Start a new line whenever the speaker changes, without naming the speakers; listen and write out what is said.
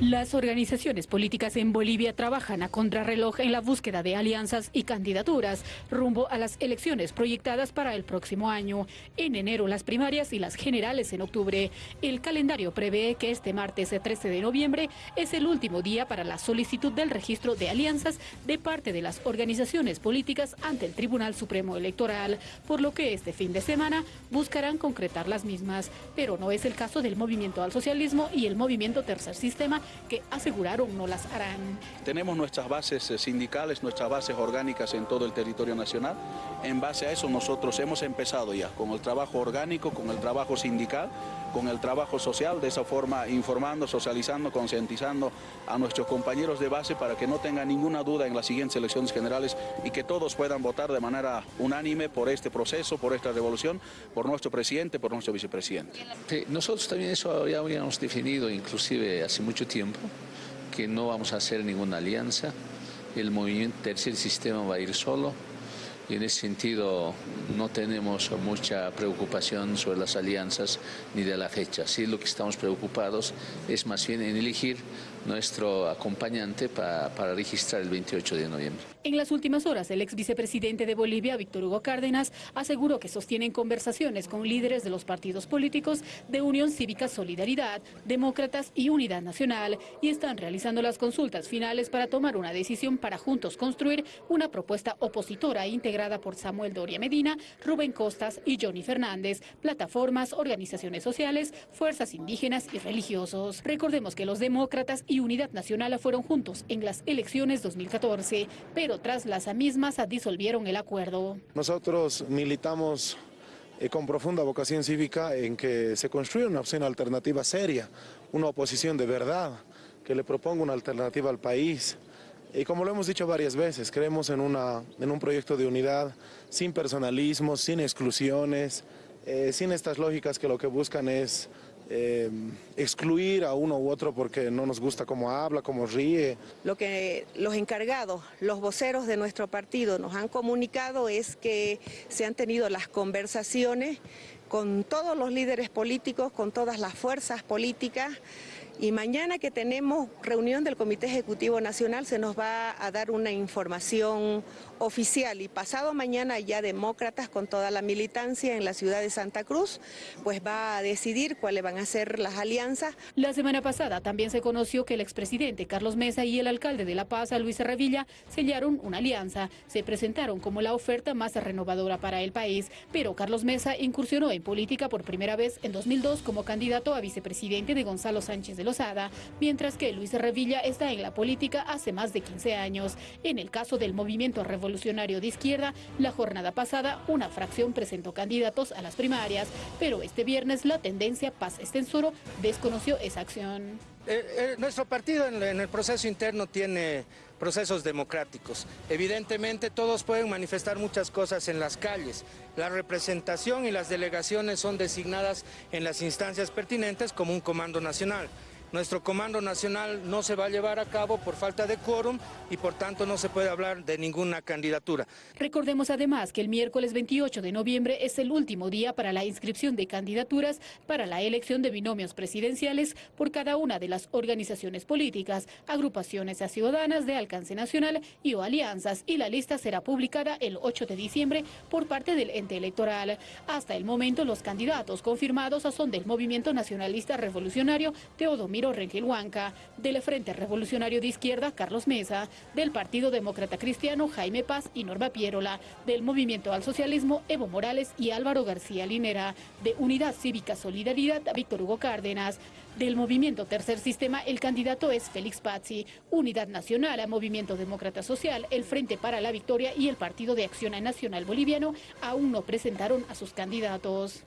Las organizaciones políticas en Bolivia trabajan a contrarreloj en la búsqueda de alianzas y candidaturas rumbo a las elecciones proyectadas para el próximo año. En enero las primarias y las generales en octubre. El calendario prevé que este martes 13 de noviembre es el último día para la solicitud del registro de alianzas de parte de las organizaciones políticas ante el Tribunal Supremo Electoral, por lo que este fin de semana buscarán concretar las mismas. Pero no es el caso del Movimiento al Socialismo y el Movimiento Tercer Sistema que aseguraron no las harán.
Tenemos nuestras bases eh, sindicales, nuestras bases orgánicas en todo el territorio nacional. En base a eso nosotros hemos empezado ya con el trabajo orgánico, con el trabajo sindical, con el trabajo social, de esa forma informando, socializando, concientizando a nuestros compañeros de base para que no tengan ninguna duda en las siguientes elecciones generales y que todos puedan votar de manera unánime por este proceso, por esta revolución, por nuestro presidente, por nuestro vicepresidente.
nosotros también eso ya habíamos definido inclusive hace mucho tiempo, que no vamos a hacer ninguna alianza, el movimiento tercer sistema va a ir solo, y en ese sentido no tenemos mucha preocupación sobre las alianzas ni de la fecha. Sí, lo que estamos preocupados es más bien en elegir nuestro acompañante para, registrar el 28 de noviembre.
En las últimas horas, el ex vicepresidente de Bolivia, Víctor Hugo Cárdenas, aseguró que sostienen conversaciones con líderes de los partidos políticos de Unión Cívica Solidaridad, Demócratas y Unidad Nacional y están realizando las consultas finales para tomar una decisión para juntos construir una propuesta opositora integrada por Samuel Doria Medina, Rubén Costas y Johnny Fernández, plataformas, organizaciones sociales, fuerzas indígenas y religiosos. Recordemos que los demócratas y Unidad Nacional fueron juntos en las elecciones 2014, pero tras las mismas disolvieron el acuerdo.
Nosotros militamos eh, con profunda vocación cívica en que se construya una opción alternativa seria, una oposición de verdad, que le proponga una alternativa al país. Y como lo hemos dicho varias veces, creemos en, una, en un proyecto de unidad sin personalismos, sin exclusiones, eh, sin estas lógicas que lo que buscan es eh, excluir a uno u otro porque no nos gusta cómo habla, cómo ríe.
Lo que los encargados, los voceros de nuestro partido nos han comunicado es que se han tenido las conversaciones con todos los líderes políticos, con todas las fuerzas políticas, y mañana que tenemos reunión del Comité Ejecutivo Nacional se nos va a dar una información oficial y pasado mañana ya demócratas con toda la militancia en la ciudad de Santa Cruz pues va a decidir cuáles van a ser las alianzas.
La semana pasada también se conoció que el expresidente Carlos Mesa y el alcalde de La Paz, Luis Revilla, sellaron una alianza. Se presentaron como la oferta más renovadora para el país, pero Carlos Mesa incursionó en política por primera vez en 2002 como candidato a vicepresidente de Gonzalo Sánchez de Lozada, mientras que Luis Revilla está en la política hace más de 15 años. En el caso del movimiento revolucionario de izquierda, la jornada pasada una fracción presentó candidatos a las primarias, pero este viernes la tendencia Paz Estensoro desconoció esa acción.
Eh, eh, nuestro partido en, el proceso interno tiene procesos democráticos. Evidentemente todos pueden manifestar muchas cosas en las calles. La representación y las delegaciones son designadas en las instancias pertinentes como un comando nacional. Nuestro Comando Nacional no se va a llevar a cabo por falta de quórum y por tanto no se puede hablar de ninguna candidatura.
Recordemos además que el miércoles 28 de noviembre es el último día para la inscripción de candidaturas para la elección de binomios presidenciales por cada una de las organizaciones políticas, agrupaciones ciudadanas de alcance nacional y o alianzas y la lista será publicada el 8 de diciembre por parte del ente electoral. Hasta el momento los candidatos confirmados son del Movimiento Nacionalista Revolucionario Teodomiro Rengel Huanca, del Frente Revolucionario de Izquierda Carlos Mesa, del Partido Demócrata Cristiano Jaime Paz y Norma Pierola, del Movimiento al Socialismo Evo Morales y Álvaro García Linera, de Unidad Cívica Solidaridad Víctor Hugo Cárdenas, del Movimiento Tercer Sistema el candidato es Félix Pazzi, Unidad Nacional a Movimiento Demócrata Social, el Frente para la Victoria y el Partido de Acción Nacional Boliviano aún no presentaron a sus candidatos.